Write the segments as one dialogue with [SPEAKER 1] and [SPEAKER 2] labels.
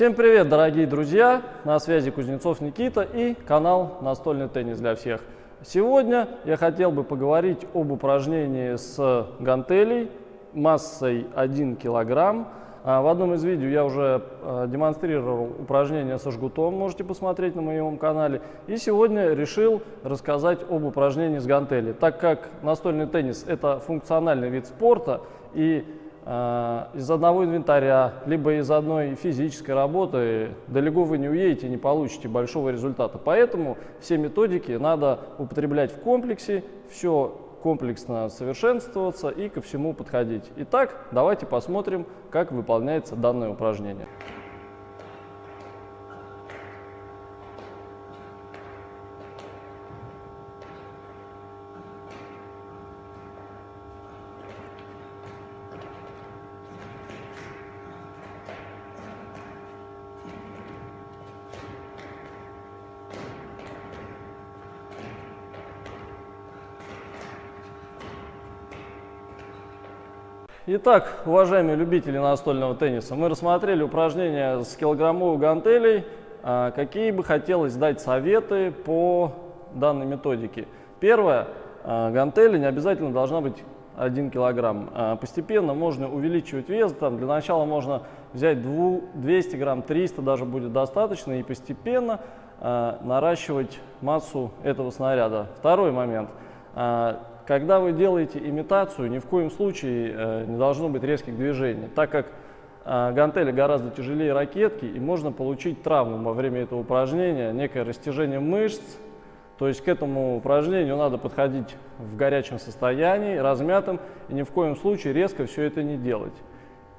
[SPEAKER 1] Всем привет, дорогие друзья! На связи Кузнецов Никита и канал «Настольный теннис для всех». Сегодня я хотел бы поговорить об упражнении с гантелей массой 1 килограмм. А, в одном из видео я уже а, демонстрировал упражнение со жгутом, можете посмотреть на моем канале. И сегодня решил рассказать об упражнении с гантелей. Так как настольный теннис – это функциональный вид спорта, и из одного инвентаря, либо из одной физической работы далеко вы не уедете не получите большого результата. Поэтому все методики надо употреблять в комплексе, все комплексно совершенствоваться и ко всему подходить. Итак, давайте посмотрим, как выполняется данное упражнение. Итак, уважаемые любители настольного тенниса, мы рассмотрели упражнения с килограммовой гантелей. А, какие бы хотелось дать советы по данной методике? Первое. А, гантели не обязательно должна быть 1 килограмм. А, постепенно можно увеличивать вес. Там, для начала можно взять 200 грамм, 300 даже будет достаточно. И постепенно наращивать массу этого снаряда. Второй момент. Когда вы делаете имитацию, ни в коем случае э, не должно быть резких движений, так как э, гантели гораздо тяжелее ракетки, и можно получить травму во время этого упражнения, некое растяжение мышц. То есть к этому упражнению надо подходить в горячем состоянии, размятым, и ни в коем случае резко все это не делать.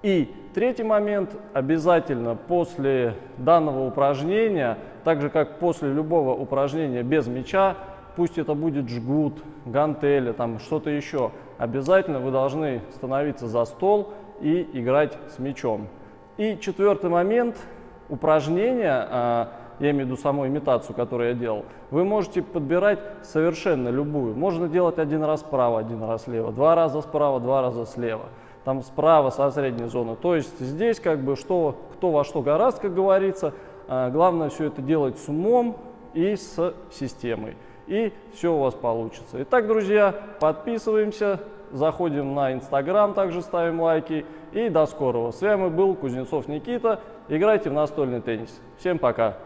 [SPEAKER 1] И третий момент, обязательно после данного упражнения, так же как после любого упражнения без мяча, пусть это будет жгут, гантели, там что-то еще, обязательно вы должны становиться за стол и играть с мячом. И четвертый момент, упражнения, а, я имею в виду саму имитацию, которую я делал, вы можете подбирать совершенно любую. Можно делать один раз справа, один раз слева, два раза справа, два раза слева. Там справа со средней зоны. То есть здесь как бы что, кто во что гораст, как говорится. А, главное все это делать с умом и с системой и все у вас получится. Итак, друзья, подписываемся, заходим на Инстаграм, также ставим лайки. И до скорого. С вами был Кузнецов Никита. Играйте в настольный теннис. Всем пока!